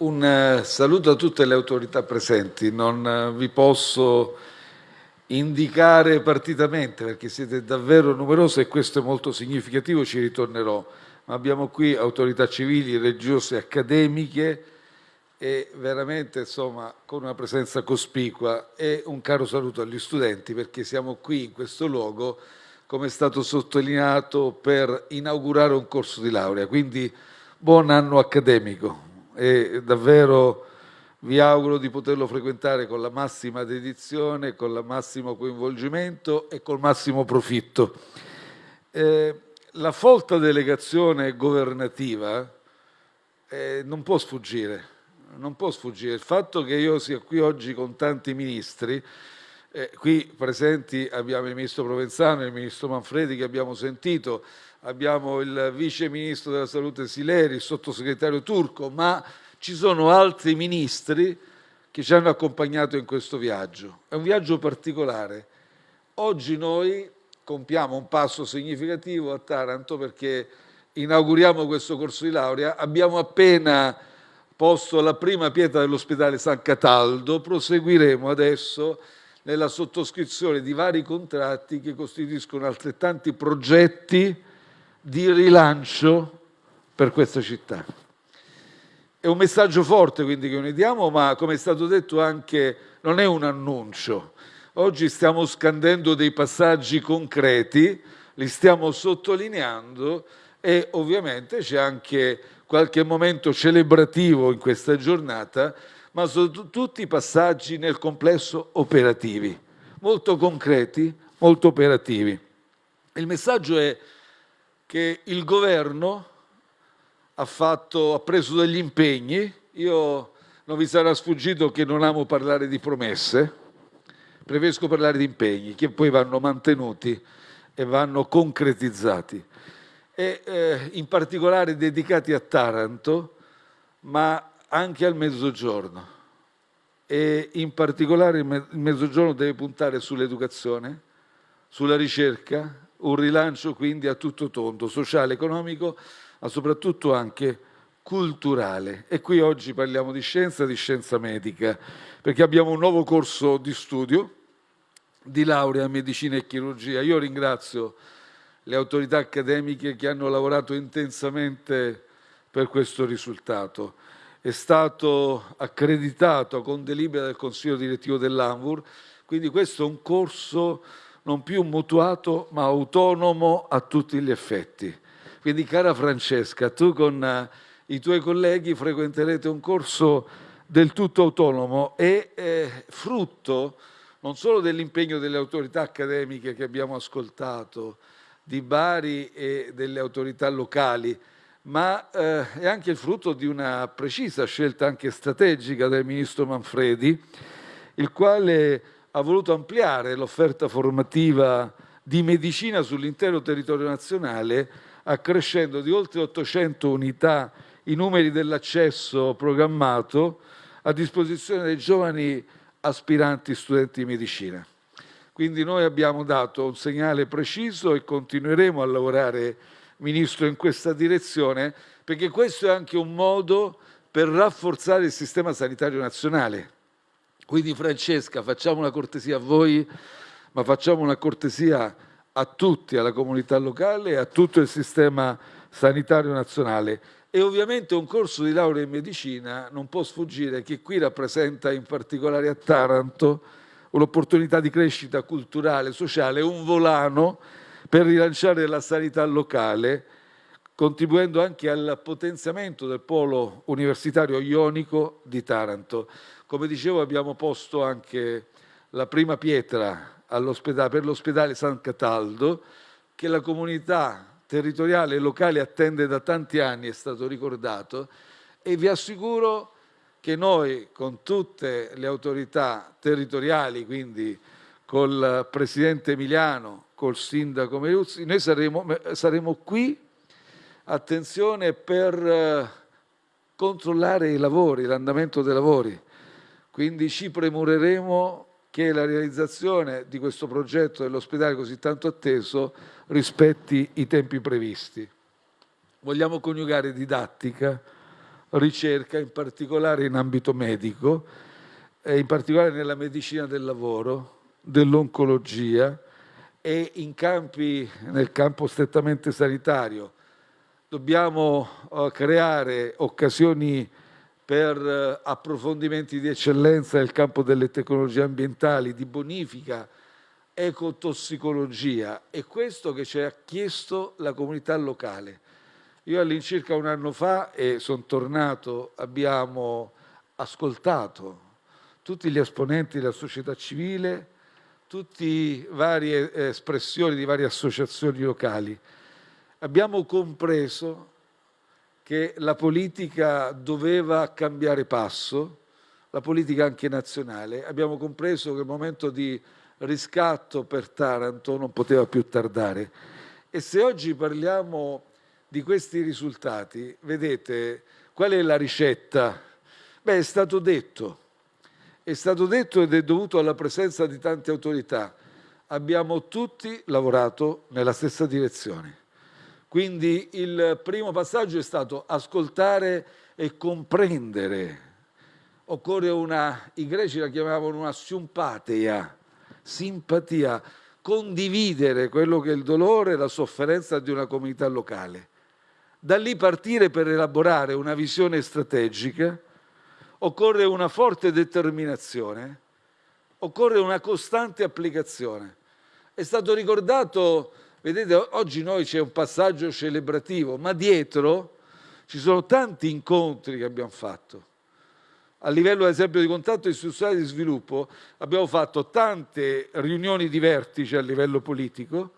Un eh, saluto a tutte le autorità presenti. Non eh, vi posso indicare partitamente perché siete davvero numerose e questo è molto significativo, ci ritornerò. Ma abbiamo qui autorità civili, religiose, accademiche e veramente insomma con una presenza cospicua e un caro saluto agli studenti perché siamo qui in questo luogo come è stato sottolineato per inaugurare un corso di laurea. Quindi buon anno accademico e davvero vi auguro di poterlo frequentare con la massima dedizione, con il massimo coinvolgimento e col massimo profitto. Eh, la folta delegazione governativa eh, non può sfuggire, non può sfuggire. Il fatto che io sia qui oggi con tanti ministri, eh, qui presenti abbiamo il ministro Provenzano il ministro Manfredi che abbiamo sentito, abbiamo il vice ministro della salute Sileri, il sottosegretario Turco, ma ci sono altri ministri che ci hanno accompagnato in questo viaggio. È un viaggio particolare. Oggi noi compiamo un passo significativo a Taranto perché inauguriamo questo corso di laurea. Abbiamo appena posto la prima pietra dell'ospedale San Cataldo, proseguiremo adesso nella sottoscrizione di vari contratti che costituiscono altrettanti progetti di rilancio per questa città. È un messaggio forte quindi che noi diamo, ma come è stato detto anche non è un annuncio. Oggi stiamo scandendo dei passaggi concreti, li stiamo sottolineando e ovviamente c'è anche qualche momento celebrativo in questa giornata, ma sono tutti passaggi nel complesso operativi, molto concreti, molto operativi. Il messaggio è che il governo ha, fatto, ha preso degli impegni. Io non vi sarà sfuggito che non amo parlare di promesse, preferisco parlare di impegni che poi vanno mantenuti e vanno concretizzati e eh, in particolare dedicati a Taranto, ma anche al Mezzogiorno. E in particolare il Mezzogiorno deve puntare sull'educazione, sulla ricerca, un rilancio quindi a tutto tondo, sociale, economico, ma soprattutto anche culturale. E qui oggi parliamo di scienza, di scienza medica, perché abbiamo un nuovo corso di studio di laurea in medicina e chirurgia. Io ringrazio le autorità accademiche che hanno lavorato intensamente per questo risultato. È stato accreditato con delibera del Consiglio direttivo dell'ANVUR, quindi questo è un corso non più mutuato ma autonomo a tutti gli effetti. Quindi cara Francesca, tu con eh, i tuoi colleghi frequenterete un corso del tutto autonomo e eh, frutto non solo dell'impegno delle autorità accademiche che abbiamo ascoltato, di Bari e delle autorità locali, ma eh, è anche il frutto di una precisa scelta anche strategica del ministro Manfredi, il quale ha voluto ampliare l'offerta formativa di medicina sull'intero territorio nazionale, accrescendo di oltre 800 unità i numeri dell'accesso programmato a disposizione dei giovani aspiranti studenti di medicina. Quindi noi abbiamo dato un segnale preciso e continueremo a lavorare, Ministro, in questa direzione, perché questo è anche un modo per rafforzare il sistema sanitario nazionale. Quindi Francesca, facciamo una cortesia a voi, ma facciamo una cortesia a tutti, alla comunità locale e a tutto il sistema sanitario nazionale. E ovviamente un corso di laurea in medicina non può sfuggire che qui rappresenta in particolare a Taranto un'opportunità di crescita culturale, sociale, un volano per rilanciare la sanità locale, contribuendo anche al potenziamento del polo universitario ionico di Taranto. Come dicevo abbiamo posto anche la prima pietra per l'ospedale San Cataldo che la comunità territoriale e locale attende da tanti anni, è stato ricordato, e vi assicuro che noi con tutte le autorità territoriali, quindi col Presidente Emiliano, col Sindaco Meruzzi, noi saremo, saremo qui, attenzione, per eh, controllare i lavori, l'andamento dei lavori. Quindi ci premureremo che la realizzazione di questo progetto dell'ospedale così tanto atteso rispetti i tempi previsti. Vogliamo coniugare didattica, ricerca, in particolare in ambito medico, in particolare nella medicina del lavoro, dell'oncologia e in campi, nel campo strettamente sanitario. Dobbiamo uh, creare occasioni per uh, approfondimenti di eccellenza nel campo delle tecnologie ambientali, di bonifica, ecotossicologia. È questo che ci ha chiesto la comunità locale. Io all'incirca un anno fa e sono tornato, abbiamo ascoltato tutti gli esponenti della società civile, tutte varie espressioni di varie associazioni locali. Abbiamo compreso che la politica doveva cambiare passo, la politica anche nazionale. Abbiamo compreso che il momento di riscatto per Taranto non poteva più tardare. E se oggi parliamo di questi risultati, vedete qual è la ricetta? Beh, è stato detto, è stato detto ed è dovuto alla presenza di tante autorità. Abbiamo tutti lavorato nella stessa direzione. Quindi il primo passaggio è stato ascoltare e comprendere. Occorre una, i greci la chiamavano una simpatia, simpatia, condividere quello che è il dolore e la sofferenza di una comunità locale. Da lì partire per elaborare una visione strategica occorre una forte determinazione, occorre una costante applicazione. È stato ricordato, vedete, oggi noi c'è un passaggio celebrativo, ma dietro ci sono tanti incontri che abbiamo fatto. A livello, ad esempio, di contatto istituzionale di sviluppo abbiamo fatto tante riunioni di vertice a livello politico,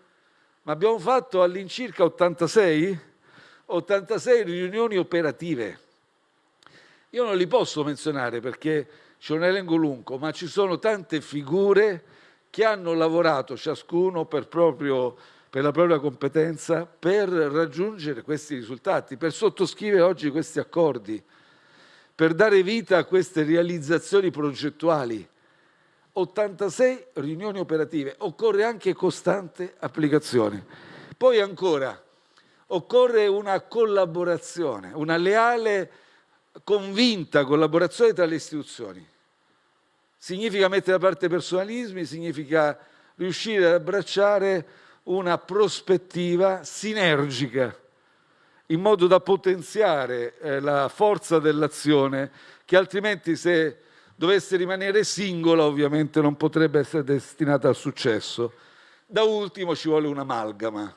ma abbiamo fatto all'incirca 86, 86 riunioni operative io non li posso menzionare perché c'è un elenco lungo, ma ci sono tante figure che hanno lavorato ciascuno per, proprio, per la propria competenza per raggiungere questi risultati, per sottoscrivere oggi questi accordi, per dare vita a queste realizzazioni progettuali. 86 riunioni operative, occorre anche costante applicazione. Poi ancora, occorre una collaborazione, una leale convinta collaborazione tra le istituzioni. Significa mettere da parte personalismi, significa riuscire ad abbracciare una prospettiva sinergica in modo da potenziare eh, la forza dell'azione che altrimenti se dovesse rimanere singola ovviamente non potrebbe essere destinata al successo. Da ultimo ci vuole un'amalgama,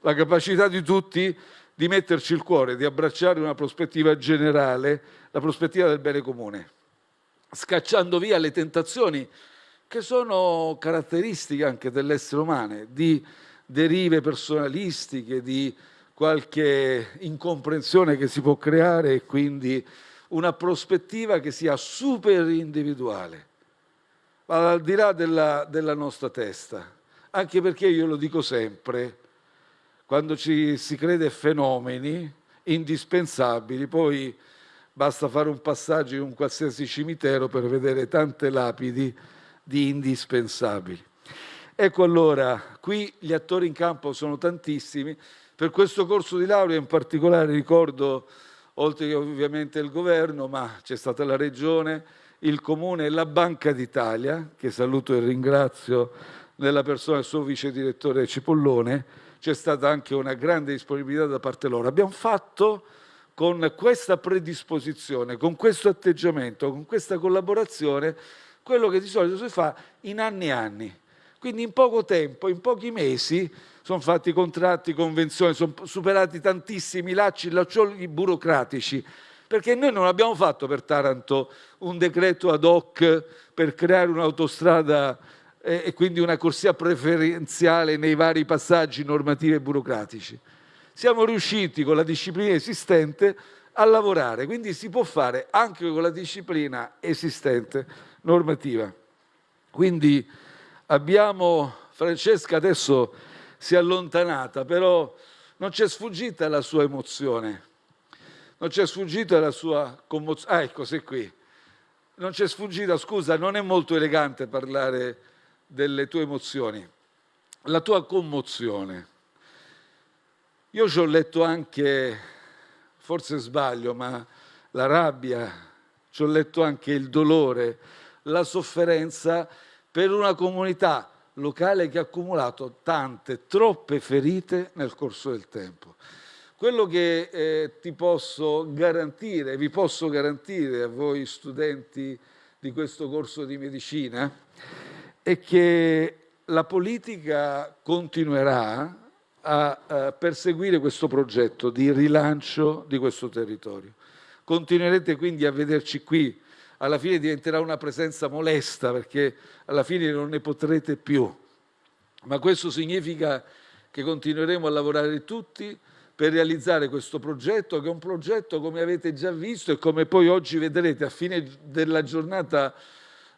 la capacità di tutti di metterci il cuore, di abbracciare una prospettiva generale, la prospettiva del bene comune, scacciando via le tentazioni che sono caratteristiche anche dell'essere umano, di derive personalistiche, di qualche incomprensione che si può creare e quindi una prospettiva che sia super individuale, al di là della, della nostra testa, anche perché io lo dico sempre, quando ci si crede fenomeni indispensabili, poi basta fare un passaggio in un qualsiasi cimitero per vedere tante lapidi di indispensabili. Ecco allora, qui gli attori in campo sono tantissimi, per questo corso di laurea in particolare ricordo, oltre che ovviamente il governo, ma c'è stata la regione, il comune e la Banca d'Italia, che saluto e ringrazio nella persona del suo vice direttore Cipollone, c'è stata anche una grande disponibilità da parte loro. Abbiamo fatto con questa predisposizione, con questo atteggiamento, con questa collaborazione, quello che di solito si fa in anni e anni. Quindi in poco tempo, in pochi mesi, sono fatti contratti, convenzioni, sono superati tantissimi lacci, laccioli burocratici, perché noi non abbiamo fatto per Taranto un decreto ad hoc per creare un'autostrada e quindi una corsia preferenziale nei vari passaggi normativi e burocratici. Siamo riusciti con la disciplina esistente a lavorare, quindi si può fare anche con la disciplina esistente normativa. Quindi abbiamo, Francesca adesso si è allontanata, però non c'è sfuggita la sua emozione, non c'è sfuggita la sua commozione. Ah, ecco, sei qui. Non c'è sfuggita, scusa, non è molto elegante parlare delle tue emozioni, la tua commozione. Io ci ho letto anche, forse sbaglio, ma la rabbia, ci ho letto anche il dolore, la sofferenza per una comunità locale che ha accumulato tante, troppe ferite nel corso del tempo. Quello che eh, ti posso garantire, vi posso garantire a voi studenti di questo corso di medicina, è che la politica continuerà a, a perseguire questo progetto di rilancio di questo territorio. Continuerete quindi a vederci qui, alla fine diventerà una presenza molesta perché alla fine non ne potrete più, ma questo significa che continueremo a lavorare tutti per realizzare questo progetto, che è un progetto, come avete già visto e come poi oggi vedrete, a fine della giornata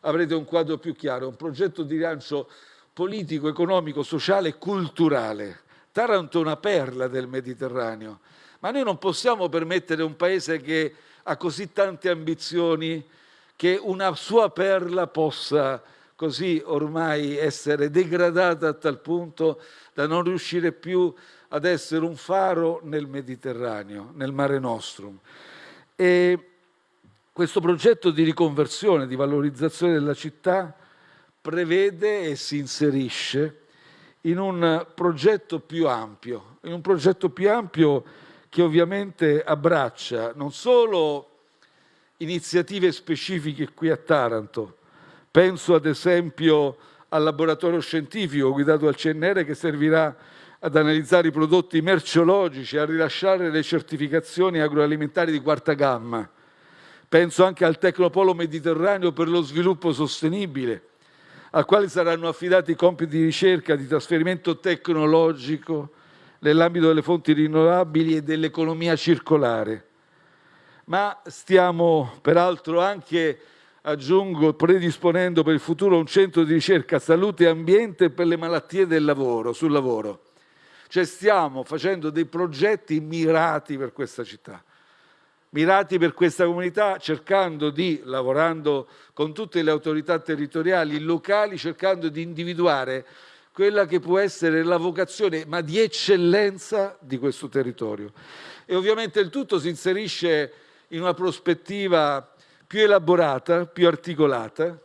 avrete un quadro più chiaro, un progetto di rilancio politico, economico, sociale e culturale. Taranto è una perla del Mediterraneo, ma noi non possiamo permettere un paese che ha così tante ambizioni che una sua perla possa così ormai essere degradata a tal punto da non riuscire più ad essere un faro nel Mediterraneo, nel Mare Nostrum. E questo progetto di riconversione, di valorizzazione della città prevede e si inserisce in un progetto più ampio, in un progetto più ampio che ovviamente abbraccia non solo iniziative specifiche qui a Taranto, penso ad esempio al laboratorio scientifico guidato dal CNR che servirà ad analizzare i prodotti merceologici, a rilasciare le certificazioni agroalimentari di quarta gamma. Penso anche al Tecnopolo Mediterraneo per lo sviluppo sostenibile, al quale saranno affidati compiti di ricerca, di trasferimento tecnologico nell'ambito delle fonti rinnovabili e dell'economia circolare. Ma stiamo peraltro anche, aggiungo, predisponendo per il futuro un centro di ricerca salute e ambiente per le malattie del lavoro, sul lavoro cioè stiamo facendo dei progetti mirati per questa città, mirati per questa comunità, cercando di, lavorando con tutte le autorità territoriali locali, cercando di individuare quella che può essere la vocazione, ma di eccellenza di questo territorio. E ovviamente il tutto si inserisce in una prospettiva più elaborata, più articolata,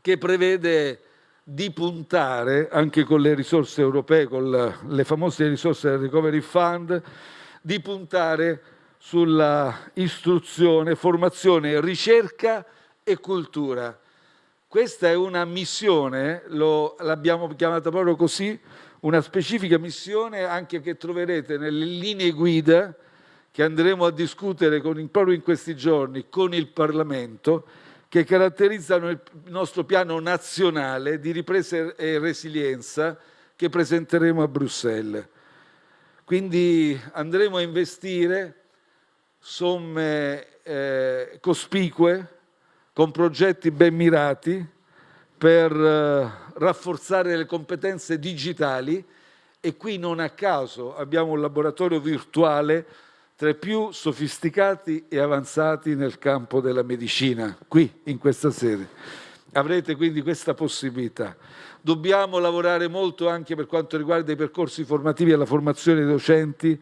che prevede di puntare, anche con le risorse europee, con le famose risorse del Recovery Fund, di puntare sulla istruzione, formazione, ricerca e cultura. Questa è una missione, l'abbiamo chiamata proprio così, una specifica missione anche che troverete nelle linee guida che andremo a discutere con, proprio in questi giorni con il Parlamento che caratterizzano il nostro piano nazionale di ripresa e resilienza che presenteremo a Bruxelles. Quindi andremo a investire somme eh, cospicue con progetti ben mirati per eh, rafforzare le competenze digitali e qui non a caso abbiamo un laboratorio virtuale tra i più sofisticati e avanzati nel campo della medicina, qui in questa sede. Avrete quindi questa possibilità. Dobbiamo lavorare molto anche per quanto riguarda i percorsi formativi e la formazione dei docenti.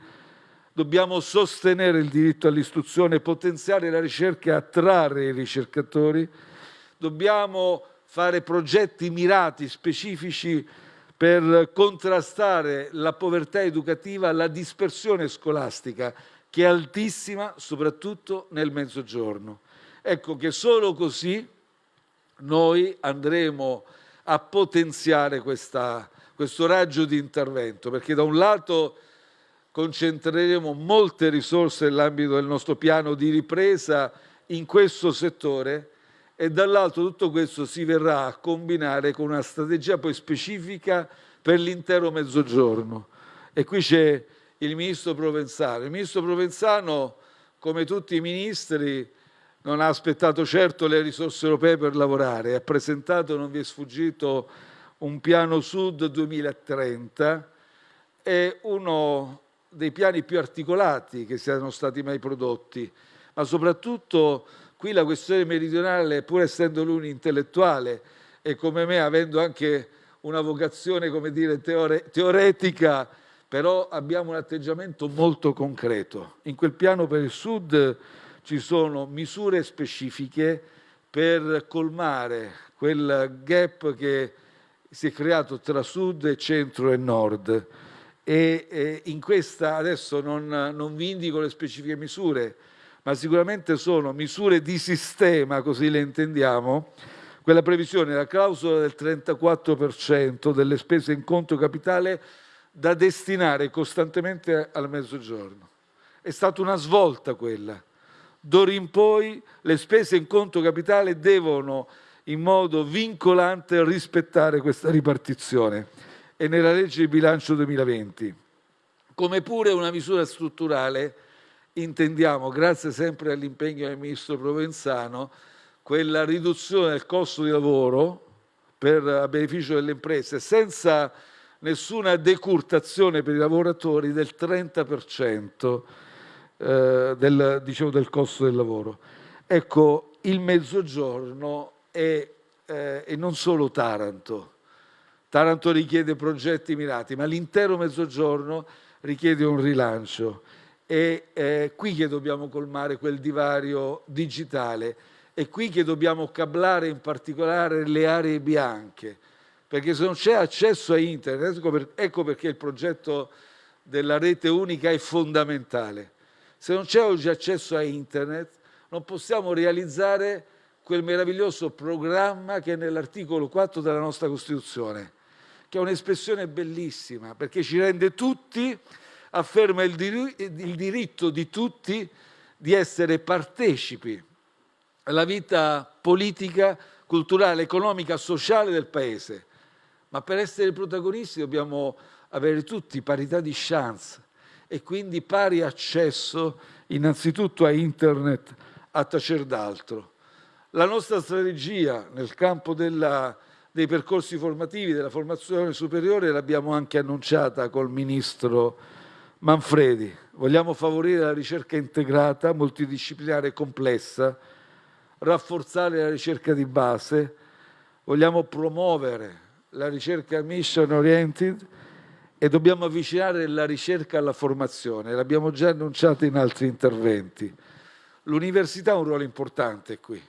Dobbiamo sostenere il diritto all'istruzione, potenziare la ricerca e attrarre i ricercatori. Dobbiamo fare progetti mirati, specifici per contrastare la povertà educativa, la dispersione scolastica che è altissima soprattutto nel mezzogiorno. Ecco che solo così noi andremo a potenziare questa, questo raggio di intervento, perché da un lato concentreremo molte risorse nell'ambito del nostro piano di ripresa in questo settore e dall'altro tutto questo si verrà a combinare con una strategia poi specifica per l'intero mezzogiorno. E qui c'è il ministro Provenzano. Il ministro Provenzano, come tutti i ministri, non ha aspettato certo le risorse europee per lavorare, ha presentato, non vi è sfuggito, un piano Sud 2030, è uno dei piani più articolati che siano stati mai prodotti, ma soprattutto qui la questione meridionale, pur essendo lui un intellettuale e come me avendo anche una vocazione, come dire, teore teoretica, però abbiamo un atteggiamento molto concreto. In quel piano per il Sud ci sono misure specifiche per colmare quel gap che si è creato tra sud, centro e nord. E, e in questa adesso non, non vi indico le specifiche misure, ma sicuramente sono misure di sistema, così le intendiamo, quella previsione, la clausola del 34% delle spese in conto capitale da destinare costantemente al mezzogiorno. È stata una svolta quella. D'ora in poi le spese in conto capitale devono in modo vincolante rispettare questa ripartizione e nella legge di bilancio 2020. Come pure una misura strutturale intendiamo, grazie sempre all'impegno del ministro Provenzano, quella riduzione del costo di lavoro per, a beneficio delle imprese senza nessuna decurtazione per i lavoratori del 30% eh, del, diciamo, del costo del lavoro. Ecco, il Mezzogiorno è, eh, e non solo Taranto. Taranto richiede progetti mirati, ma l'intero Mezzogiorno richiede un rilancio. È eh, qui che dobbiamo colmare quel divario digitale, è qui che dobbiamo cablare in particolare le aree bianche, perché se non c'è accesso a internet, ecco, ecco perché il progetto della rete unica è fondamentale. Se non c'è oggi accesso a internet, non possiamo realizzare quel meraviglioso programma che è nell'articolo 4 della nostra Costituzione, che è un'espressione bellissima, perché ci rende tutti, afferma il, dir il diritto di tutti di essere partecipi alla vita politica, culturale, economica, sociale del Paese ma per essere protagonisti dobbiamo avere tutti parità di chance e quindi pari accesso innanzitutto a internet a tacer d'altro. La nostra strategia nel campo della, dei percorsi formativi, della formazione superiore, l'abbiamo anche annunciata col Ministro Manfredi. Vogliamo favorire la ricerca integrata, multidisciplinare e complessa, rafforzare la ricerca di base, vogliamo promuovere la ricerca mission oriented e dobbiamo avvicinare la ricerca alla formazione, l'abbiamo già annunciato in altri interventi. L'università ha un ruolo importante qui.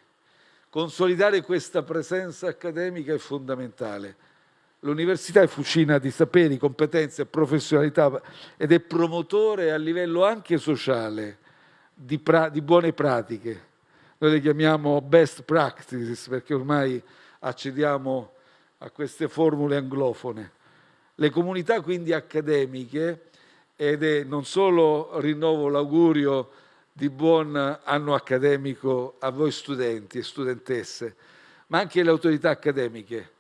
Consolidare questa presenza accademica è fondamentale. L'università è fucina di saperi, competenze, professionalità ed è promotore a livello anche sociale di, di buone pratiche. Noi le chiamiamo best practices perché ormai accediamo a queste formule anglofone. Le comunità quindi accademiche, ed è non solo rinnovo l'augurio di buon anno accademico a voi studenti e studentesse, ma anche le autorità accademiche.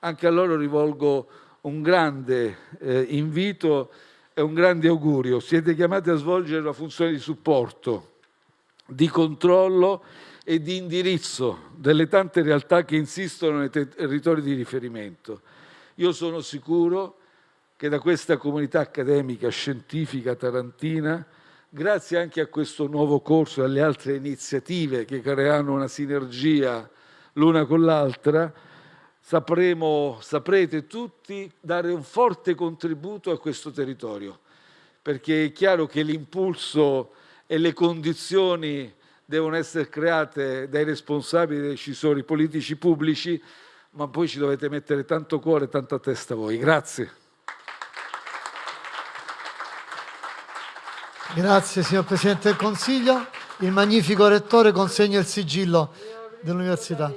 Anche a loro rivolgo un grande eh, invito e un grande augurio. Siete chiamati a svolgere una funzione di supporto, di controllo e di indirizzo delle tante realtà che insistono nei territori di riferimento. Io sono sicuro che da questa comunità accademica, scientifica tarantina, grazie anche a questo nuovo corso e alle altre iniziative che creeranno una sinergia l'una con l'altra, sapremo, saprete tutti dare un forte contributo a questo territorio, perché è chiaro che l'impulso e le condizioni devono essere create dai responsabili, dai decisori politici pubblici, ma poi ci dovete mettere tanto cuore e tanta testa voi. Grazie. Grazie signor Presidente del Consiglio. Il magnifico Rettore consegna il sigillo dell'Università.